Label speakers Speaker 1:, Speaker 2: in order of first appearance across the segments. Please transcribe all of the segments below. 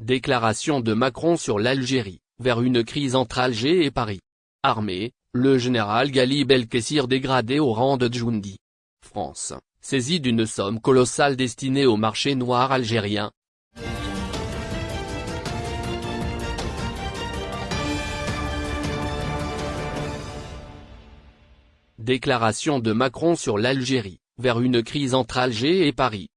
Speaker 1: Déclaration de Macron sur l'Algérie, vers une crise entre Alger et Paris. Armée, le général Gali Belkessir dégradé au rang de Djoundi. France, saisie d'une somme colossale destinée au marché noir algérien, Déclaration de Macron sur l'Algérie, vers une crise entre Alger et Paris.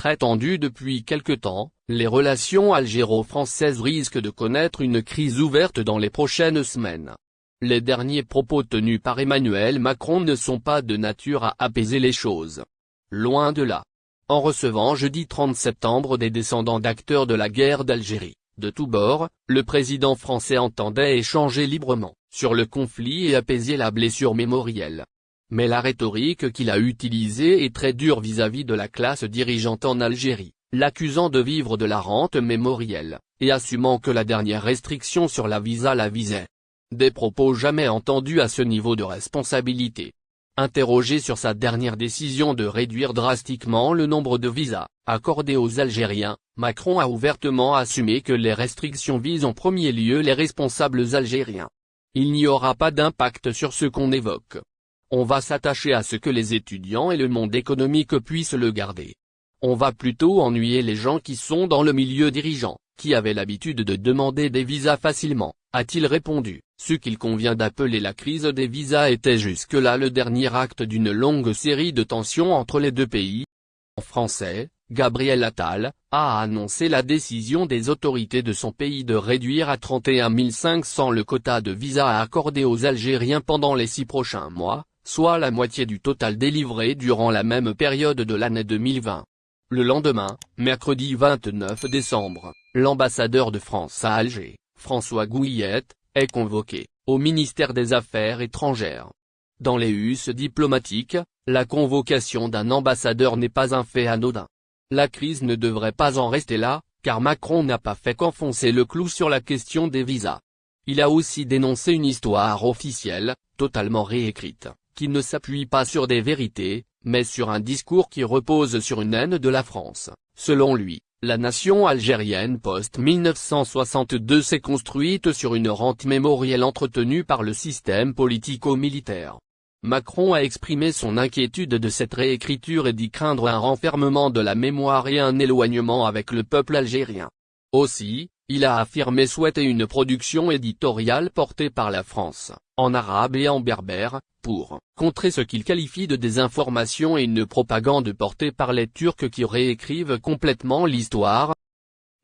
Speaker 1: Très tendues depuis quelque temps, les relations algéro-françaises risquent de connaître une crise ouverte dans les prochaines semaines. Les derniers propos tenus par Emmanuel Macron ne sont pas de nature à apaiser les choses. Loin de là. En recevant jeudi 30 septembre des descendants d'acteurs de la guerre d'Algérie, de tous bords, le président français entendait échanger librement sur le conflit et apaiser la blessure mémorielle. Mais la rhétorique qu'il a utilisée est très dure vis-à-vis de la classe dirigeante en Algérie, l'accusant de vivre de la rente mémorielle, et assumant que la dernière restriction sur la visa la visait. Des propos jamais entendus à ce niveau de responsabilité. Interrogé sur sa dernière décision de réduire drastiquement le nombre de visas accordés aux Algériens, Macron a ouvertement assumé que les restrictions visent en premier lieu les responsables algériens. Il n'y aura pas d'impact sur ce qu'on évoque. On va s'attacher à ce que les étudiants et le monde économique puissent le garder. On va plutôt ennuyer les gens qui sont dans le milieu dirigeant, qui avaient l'habitude de demander des visas facilement, a-t-il répondu. Ce qu'il convient d'appeler la crise des visas était jusque-là le dernier acte d'une longue série de tensions entre les deux pays. En français, Gabriel Attal, a annoncé la décision des autorités de son pays de réduire à 31 500 le quota de visas accordé aux Algériens pendant les six prochains mois, soit la moitié du total délivré durant la même période de l'année 2020. Le lendemain, mercredi 29 décembre, l'ambassadeur de France à Alger, François Gouillette, est convoqué, au ministère des Affaires étrangères. Dans les us diplomatiques, la convocation d'un ambassadeur n'est pas un fait anodin. La crise ne devrait pas en rester là, car Macron n'a pas fait qu'enfoncer le clou sur la question des visas. Il a aussi dénoncé une histoire officielle, totalement réécrite, qui ne s'appuie pas sur des vérités, mais sur un discours qui repose sur une haine de la France. Selon lui, la nation algérienne post-1962 s'est construite sur une rente mémorielle entretenue par le système politico-militaire. Macron a exprimé son inquiétude de cette réécriture et dit craindre un renfermement de la mémoire et un éloignement avec le peuple algérien. Aussi, il a affirmé souhaiter une production éditoriale portée par la France, en arabe et en berbère, pour contrer ce qu'il qualifie de désinformation et une propagande portée par les Turcs qui réécrivent complètement l'histoire.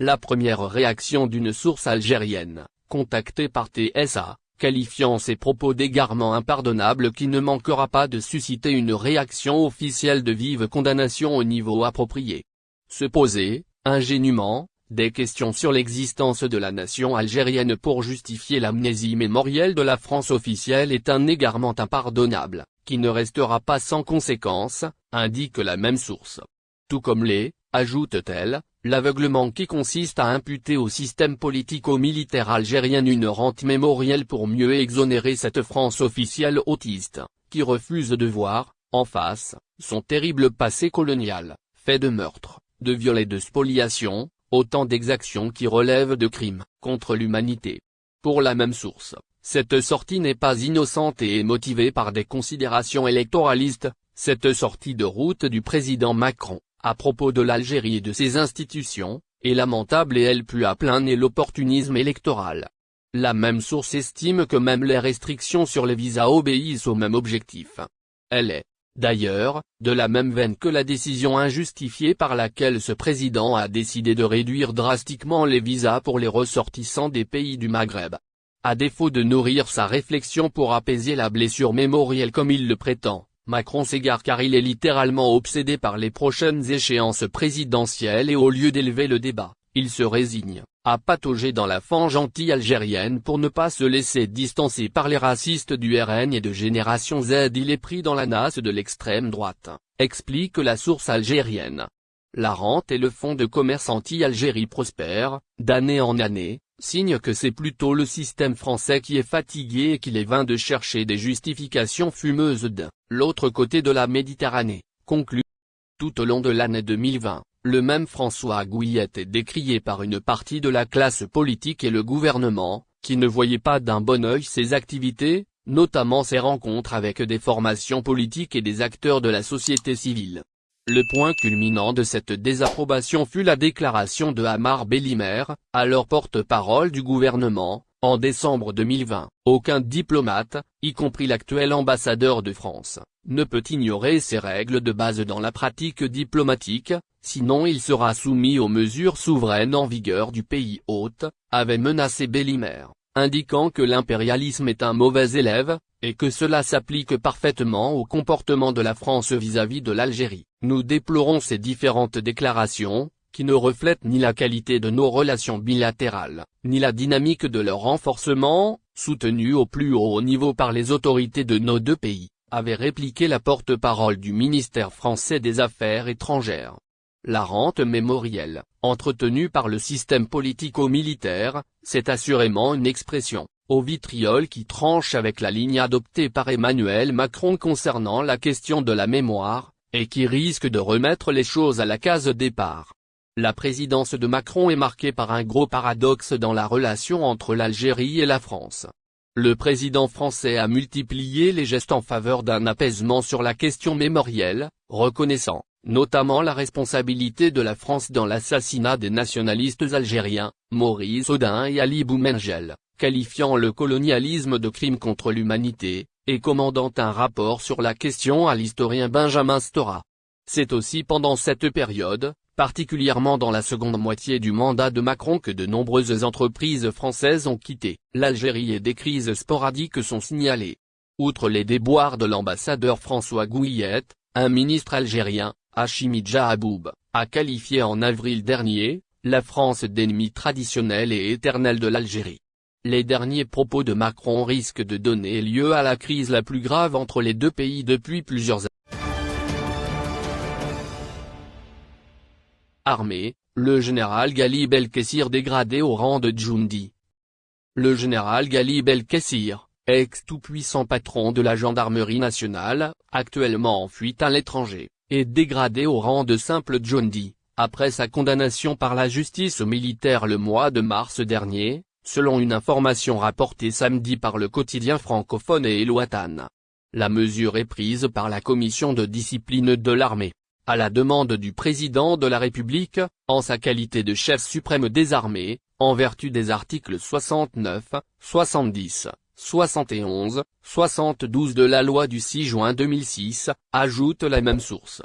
Speaker 1: La première réaction d'une source algérienne, contactée par TSA, qualifiant ces propos d'égarement impardonnable qui ne manquera pas de susciter une réaction officielle de vive condamnation au niveau approprié. Se poser, ingénument, des questions sur l'existence de la nation algérienne pour justifier l'amnésie mémorielle de la France officielle est un égarement impardonnable, qui ne restera pas sans conséquence, indique la même source. Tout comme les, ajoute-t-elle, L'aveuglement qui consiste à imputer au système politico-militaire algérien une rente mémorielle pour mieux exonérer cette France officielle autiste, qui refuse de voir, en face, son terrible passé colonial, fait de meurtres, de viols et de spoliations, autant d'exactions qui relèvent de crimes contre l'humanité. Pour la même source, cette sortie n'est pas innocente et est motivée par des considérations électoralistes, cette sortie de route du président Macron à propos de l'Algérie et de ses institutions, est lamentable et elle pue à plein nez l'opportunisme électoral. La même source estime que même les restrictions sur les visas obéissent au même objectif. Elle est, d'ailleurs, de la même veine que la décision injustifiée par laquelle ce président a décidé de réduire drastiquement les visas pour les ressortissants des pays du Maghreb. À défaut de nourrir sa réflexion pour apaiser la blessure mémorielle comme il le prétend, Macron s'égare car il est littéralement obsédé par les prochaines échéances présidentielles et au lieu d'élever le débat, il se résigne, à patauger dans la fange anti-algérienne pour ne pas se laisser distancer par les racistes du RN et de Génération Z. Il est pris dans la nasse de l'extrême droite, explique la source algérienne. La rente et le fonds de commerce anti-Algérie prospèrent, d'année en année, signe que c'est plutôt le système français qui est fatigué et qu'il est vain de chercher des justifications fumeuses de l'autre côté de la Méditerranée, conclut. Tout au long de l'année 2020, Le même François Gouillette est décrié par une partie de la classe politique et le gouvernement, qui ne voyait pas d'un bon œil ses activités, notamment ses rencontres avec des formations politiques et des acteurs de la société civile. Le point culminant de cette désapprobation fut la déclaration de Hamar Bellimer, alors porte-parole du gouvernement, en décembre 2020. Aucun diplomate, y compris l'actuel ambassadeur de France, ne peut ignorer ces règles de base dans la pratique diplomatique, sinon il sera soumis aux mesures souveraines en vigueur du pays hôte, avait menacé Bellimer, indiquant que l'impérialisme est un mauvais élève, et que cela s'applique parfaitement au comportement de la France vis-à-vis de l'Algérie. Nous déplorons ces différentes déclarations, qui ne reflètent ni la qualité de nos relations bilatérales, ni la dynamique de leur renforcement, soutenu au plus haut niveau par les autorités de nos deux pays, avait répliqué la porte-parole du ministère français des Affaires étrangères. La rente mémorielle, entretenue par le système politico-militaire, c'est assurément une expression, au vitriol qui tranche avec la ligne adoptée par Emmanuel Macron concernant la question de la mémoire, et qui risque de remettre les choses à la case départ. La présidence de Macron est marquée par un gros paradoxe dans la relation entre l'Algérie et la France. Le président français a multiplié les gestes en faveur d'un apaisement sur la question mémorielle, reconnaissant, notamment la responsabilité de la France dans l'assassinat des nationalistes algériens, Maurice Audin et Ali Boumengel, qualifiant le colonialisme de crime contre l'humanité, et commandant un rapport sur la question à l'historien Benjamin Stora. C'est aussi pendant cette période, particulièrement dans la seconde moitié du mandat de Macron que de nombreuses entreprises françaises ont quitté l'Algérie et des crises sporadiques sont signalées. Outre les déboires de l'ambassadeur François Gouillette, un ministre algérien, Hachimi Jahaboub, a qualifié en avril dernier, la France d'ennemi traditionnel et éternel de l'Algérie. Les derniers propos de Macron risquent de donner lieu à la crise la plus grave entre les deux pays depuis plusieurs années. Armée, le général Ghali Belkessir dégradé au rang de Djoundi. Le général Ghali Belkessir, ex-tout-puissant patron de la gendarmerie nationale, actuellement en fuite à l'étranger, est dégradé au rang de simple Djoundi, après sa condamnation par la justice militaire le mois de mars dernier, selon une information rapportée samedi par le quotidien francophone et Eloatan. La mesure est prise par la commission de discipline de l'armée, à la demande du président de la République, en sa qualité de chef suprême des armées, en vertu des articles 69, 70, 71, 72 de la loi du 6 juin 2006, ajoute la même source.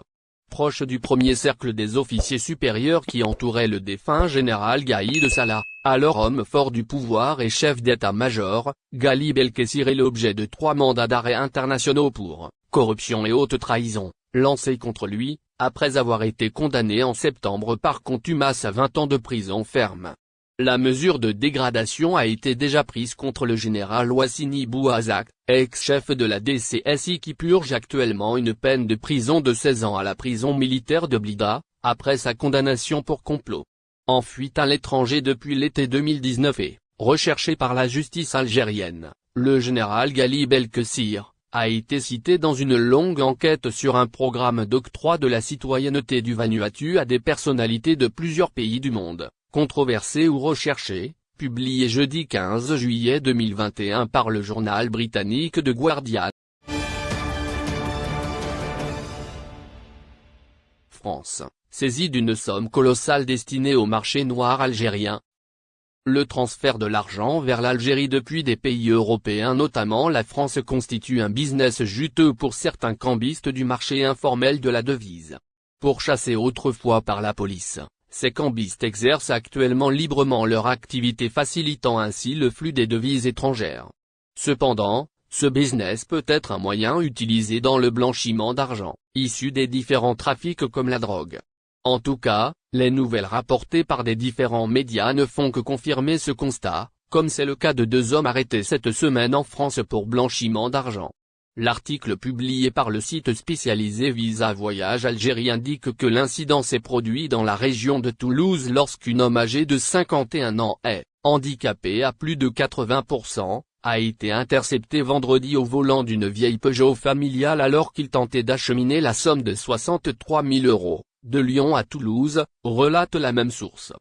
Speaker 1: Proche du premier cercle des officiers supérieurs qui entourait le défunt général Gaïd Salah, alors homme fort du pouvoir et chef d'état-major, Gali Belkessir est l'objet de trois mandats d'arrêt internationaux pour corruption et haute trahison, lancés contre lui, après avoir été condamné en septembre par contumace à 20 ans de prison ferme. La mesure de dégradation a été déjà prise contre le général Wassini Bouazak, ex-chef de la DCSI qui purge actuellement une peine de prison de 16 ans à la prison militaire de Blida, après sa condamnation pour complot. En fuite à l'étranger depuis l'été 2019 et, recherché par la justice algérienne, le général Gali Belkessir, a été cité dans une longue enquête sur un programme d'octroi de la citoyenneté du Vanuatu à des personnalités de plusieurs pays du monde controversé ou recherché, publié jeudi 15 juillet 2021 par le journal britannique The Guardian. France, saisie d'une somme colossale destinée au marché noir algérien. Le transfert de l'argent vers l'Algérie depuis des pays européens notamment la France constitue un business juteux pour certains cambistes du marché informel de la devise. Pourchassés autrefois par la police, ces cambistes exercent actuellement librement leur activité facilitant ainsi le flux des devises étrangères. Cependant, ce business peut être un moyen utilisé dans le blanchiment d'argent, issu des différents trafics comme la drogue. En tout cas, les nouvelles rapportées par des différents médias ne font que confirmer ce constat, comme c'est le cas de deux hommes arrêtés cette semaine en France pour blanchiment d'argent. L'article publié par le site spécialisé Visa Voyage Algérie indique que l'incident s'est produit dans la région de Toulouse lorsqu'un homme âgé de 51 ans est, handicapé à plus de 80%, a été intercepté vendredi au volant d'une vieille Peugeot familiale alors qu'il tentait d'acheminer la somme de 63 000 euros, de Lyon à Toulouse, relate la même source.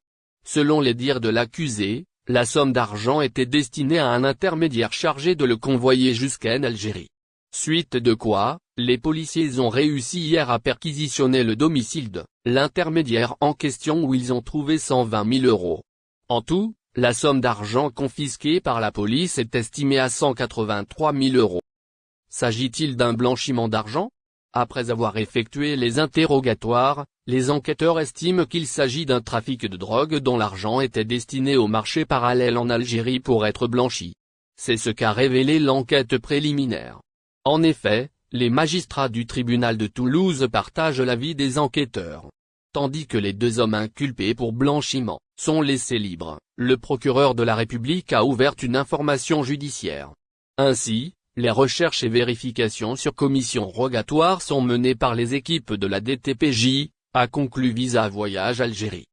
Speaker 1: Selon les dires de l'accusé, la somme d'argent était destinée à un intermédiaire chargé de le convoyer jusqu'en Algérie. Suite de quoi, les policiers ont réussi hier à perquisitionner le domicile de l'intermédiaire en question où ils ont trouvé 120 000 euros. En tout, la somme d'argent confisquée par la police est estimée à 183 000 euros. S'agit-il d'un blanchiment d'argent? Après avoir effectué les interrogatoires, les enquêteurs estiment qu'il s'agit d'un trafic de drogue dont l'argent était destiné au marché parallèle en Algérie pour être blanchi. C'est ce qu'a révélé l'enquête préliminaire. En effet, les magistrats du tribunal de Toulouse partagent l'avis des enquêteurs. Tandis que les deux hommes inculpés pour blanchiment sont laissés libres, le procureur de la République a ouvert une information judiciaire. Ainsi, les recherches et vérifications sur commission rogatoire sont menées par les équipes de la DTPJ, a conclu Visa Voyage Algérie.